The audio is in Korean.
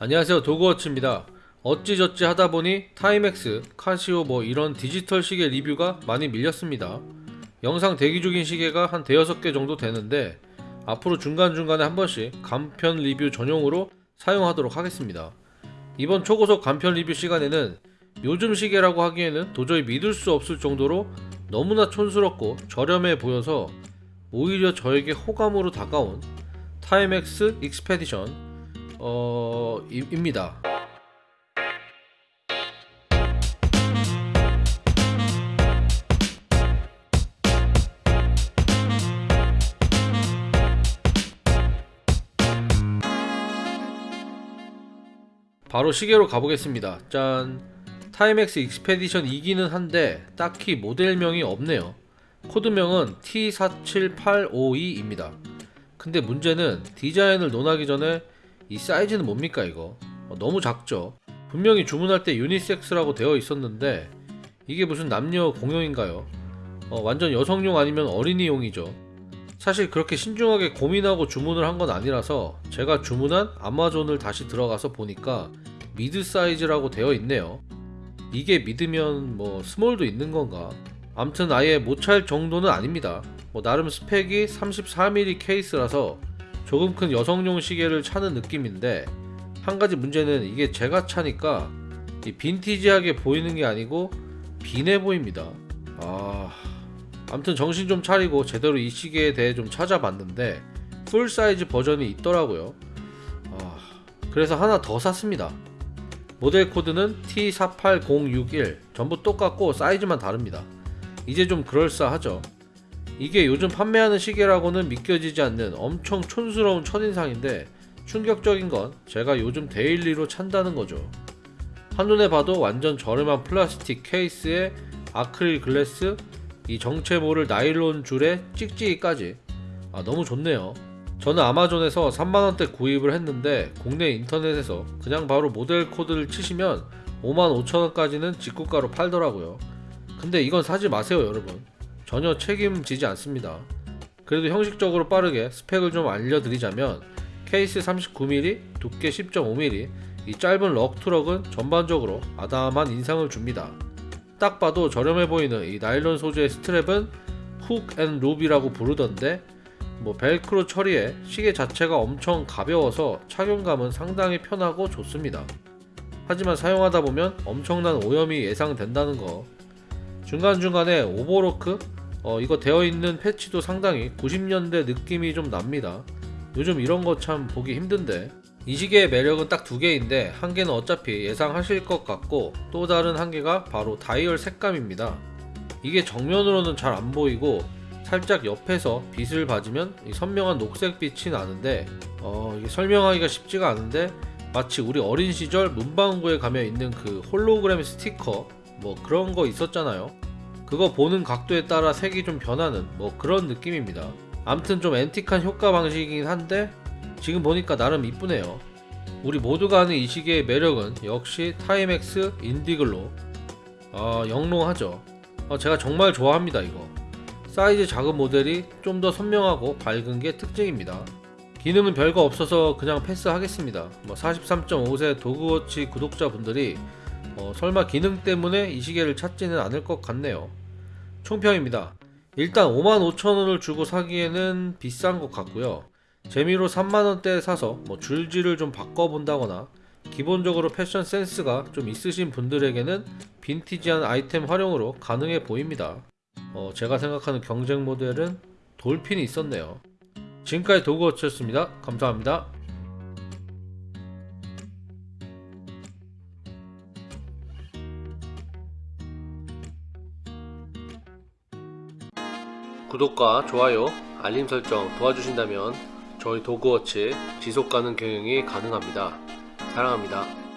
안녕하세요. 도그워치입니다. 어찌저찌 하다보니 Timex, 카시오 뭐 이런 디지털 시계 리뷰가 많이 밀렸습니다. 영상 대기 중인 시계가 한 대여섯 개 정도 되는데 앞으로 중간중간에 한 번씩 간편 리뷰 전용으로 사용하도록 하겠습니다. 이번 초고속 간편 리뷰 시간에는 요즘 시계라고 하기에는 도저히 믿을 수 없을 정도로 너무나 촌스럽고 저렴해 보여서 오히려 저에게 호감으로 다가온 Timex Expedition 어 이- 입니다. 바로 시계로 가보겠습니다. 짠. Timex Expedition이기는 한데 딱히 모델명이 없네요. 코드명은 T47852입니다. 근데 문제는 디자인을 논하기 전에 이 사이즈는 뭡니까 이거? 어, 너무 작죠. 분명히 주문할 때 유니섹스라고 되어 있었는데 이게 무슨 남녀 공용인가요? 어, 완전 여성용 아니면 어린이용이죠. 사실 그렇게 신중하게 고민하고 주문을 한 건 아니라서 제가 주문한 아마존을 다시 들어가서 보니까 mid 사이즈라고 되어 있네요. 이게 mid면 뭐 small도 있는 건가? 암튼 아예 못 찰 정도는 아닙니다. 뭐 나름 스펙이 34mm 케이스라서 조금 큰 여성용 시계를 차는 느낌인데 한 가지 문제는 이게 제가 차니까 이 빈티지하게 보이는 게 아니고 빈해 보입니다. 아, 아무튼 정신 좀 차리고 제대로 이 시계에 대해 좀 찾아봤는데 full 사이즈 버전이 있더라고요. 아, 그래서 하나 더 샀습니다. 모델 코드는 T48061 전부 똑같고 사이즈만 다릅니다. 이제 좀 그럴싸하죠. 이게 요즘 판매하는 시계라고는 믿겨지지 않는 엄청 촌스러운 첫인상인데 충격적인 건 제가 요즘 daily로 찬다는 거죠. 한눈에 봐도 완전 저렴한 플라스틱 케이스에 아크릴 glass, 이 정체 모를 나일론 줄에 찍찍이까지 아 너무 좋네요. 저는 아마존에서 3만원대 구입을 했는데 국내 인터넷에서 그냥 바로 모델 코드를 치시면 5만 5천원까지는 직구가로 팔더라고요. 근데 이건 사지 마세요 여러분. 전혀 책임지지 않습니다. 그래도 형식적으로 빠르게 스펙을 좀 알려드리자면 케이스 39mm, 두께 10.5mm, 이 짧은 럭트럭은 전반적으로 아담한 인상을 줍니다. 딱 봐도 저렴해 보이는 이 나일론 소재의 스트랩은 hook and loop이라고 부르던데 뭐 벨크로 처리에 시계 자체가 엄청 가벼워서 착용감은 상당히 편하고 좋습니다. 하지만 사용하다 보면 엄청난 오염이 예상된다는 거. 중간중간에 오버로크 어, 이거 되어 있는 패치도 상당히 90년대 느낌이 좀 납니다. 요즘 이런 거 참 보기 힘든데 이 시계의 매력은 딱 두 개인데 한 개는 어차피 예상하실 것 같고 또 다른 한 개가 바로 다이얼 색감입니다. 이게 정면으로는 잘 안 보이고 살짝 옆에서 빛을 이 선명한 녹색빛이 나는데 어, 설명하기가 쉽지가 않은데 마치 우리 어린 시절 문방구에 가면 있는 그 홀로그램 스티커 뭐 그런 거 있었잖아요. 그거 보는 각도에 따라 색이 좀 변하는 뭐 그런 느낌입니다. 암튼 좀 앤틱한 효과 방식이긴 한데 지금 보니까 나름 이쁘네요. 우리 모두가 아는 이 시계의 매력은 역시 Timex Indiglo 아 영롱하죠. 아, 제가 정말 좋아합니다 이거. 사이즈 작은 모델이 좀 더 선명하고 밝은 게 특징입니다. 기능은 별거 없어서 그냥 패스하겠습니다. 뭐 43.5세 도그워치 구독자분들이 어, 설마 기능 때문에 이 시계를 찾지는 않을 것 같네요. 총평입니다. 일단 55,000원을 주고 사기에는 비싼 것 같고요. 재미로 3만원대에 사서 뭐 줄지를 좀 바꿔본다거나 기본적으로 패션 센스가 좀 있으신 분들에게는 빈티지한 아이템 활용으로 가능해 보입니다. 어, 제가 생각하는 경쟁 모델은 돌핀이 있었네요. 지금까지 도그워치였습니다. 감사합니다. 구독과 좋아요, 알림 설정 도와주신다면 저희 도그워치 지속가능 경영이 가능합니다. 사랑합니다.